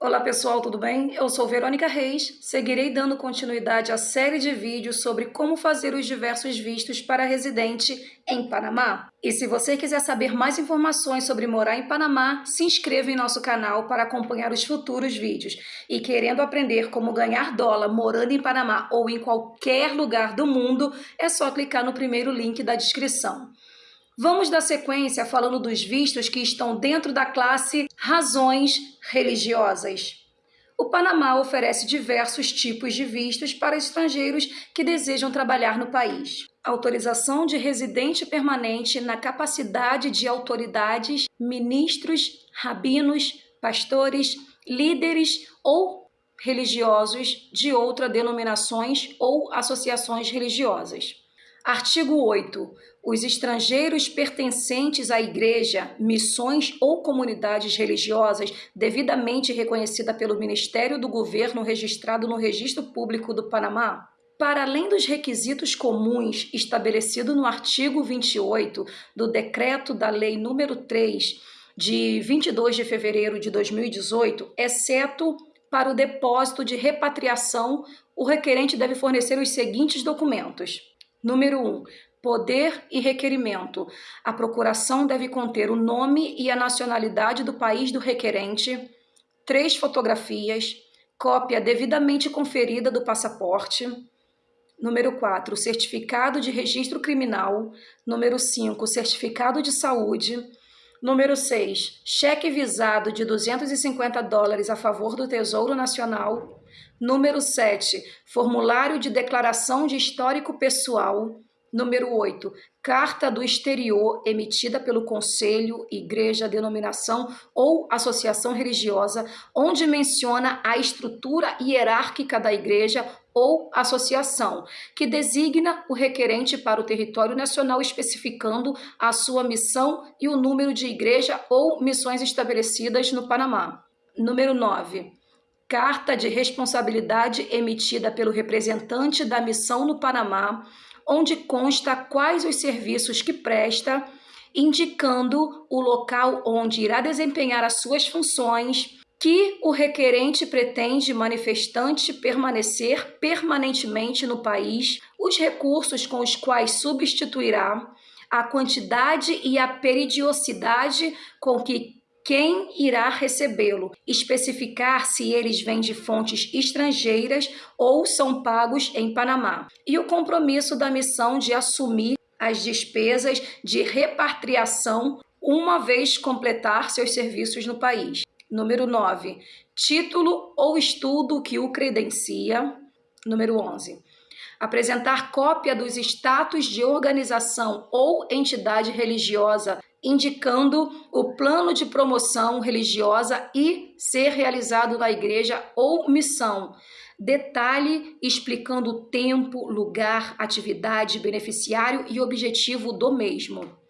Olá pessoal, tudo bem? Eu sou Verônica Reis, seguirei dando continuidade à série de vídeos sobre como fazer os diversos vistos para residente em Panamá. E se você quiser saber mais informações sobre morar em Panamá, se inscreva em nosso canal para acompanhar os futuros vídeos. E querendo aprender como ganhar dólar morando em Panamá ou em qualquer lugar do mundo, é só clicar no primeiro link da descrição. Vamos dar sequência falando dos vistos que estão dentro da classe razões religiosas. O Panamá oferece diversos tipos de vistos para estrangeiros que desejam trabalhar no país. Autorização de residente permanente na capacidade de autoridades, ministros, rabinos, pastores, líderes ou religiosos de outras denominações ou associações religiosas. Artigo 8. Os estrangeiros pertencentes à igreja, missões ou comunidades religiosas devidamente reconhecida pelo Ministério do Governo registrado no Registro Público do Panamá, para além dos requisitos comuns estabelecidos no artigo 28 do Decreto da Lei nº 3, de 22 de fevereiro de 2018, exceto para o depósito de repatriação, o requerente deve fornecer os seguintes documentos: Número 1. Um, poder e requerimento. A procuração deve conter o nome e a nacionalidade do país do requerente, três fotografias, cópia devidamente conferida do passaporte. Número 4, certificado de registro criminal. Número 5, certificado de saúde. Número 6, cheque visado de 250 dólares a favor do Tesouro Nacional. Número 7, formulário de declaração de histórico pessoal. Número 8, carta do exterior emitida pelo conselho, igreja, denominação ou associação religiosa, onde menciona a estrutura hierárquica da igreja ou associação, que designa o requerente para o território nacional especificando a sua missão e o número de igreja ou missões estabelecidas no Panamá. Número 9 carta de responsabilidade emitida pelo representante da missão no Panamá, onde consta quais os serviços que presta, indicando o local onde irá desempenhar as suas funções, que o requerente pretende manifestante permanecer permanentemente no país, os recursos com os quais substituirá, a quantidade e a periodicidade com que quem irá recebê-lo, especificar se eles vêm de fontes estrangeiras ou são pagos em Panamá, e o compromisso da missão de assumir as despesas de repatriação uma vez completar seus serviços no país. Número 9. Título ou estudo que o credencia. Número 11 apresentar cópia dos status de organização ou entidade religiosa indicando o plano de promoção religiosa e ser realizado na igreja ou missão. Detalhe explicando o tempo, lugar, atividade, beneficiário e objetivo do mesmo.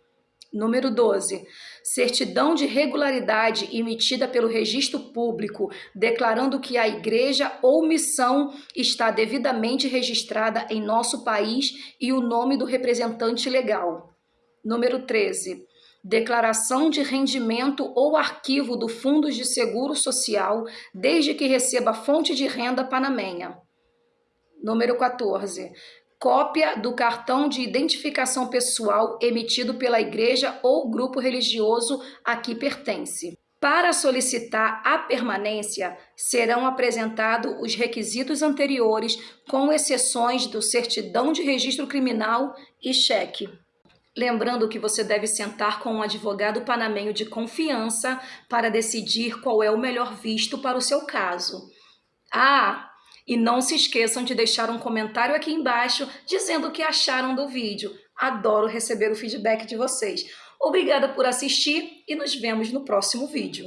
Número 12. Certidão de regularidade emitida pelo registro público, declarando que a igreja ou missão está devidamente registrada em nosso país e o nome do representante legal. Número 13 declaração de rendimento ou arquivo do Fundo de Seguro Social, desde que receba fonte de renda panamenha. Número 14. Cópia do cartão de identificação pessoal emitido pela igreja ou grupo religioso a que pertence. Para solicitar a permanência, serão apresentados os requisitos anteriores, com exceções do certidão de registro criminal e cheque. Lembrando que você deve sentar com um advogado panamenho de confiança para decidir qual é o melhor visto para o seu caso. Ah, e não se esqueçam de deixar um comentário aqui embaixo dizendo o que acharam do vídeo. Adoro receber o feedback de vocês. Obrigada por assistir e nos vemos no próximo vídeo.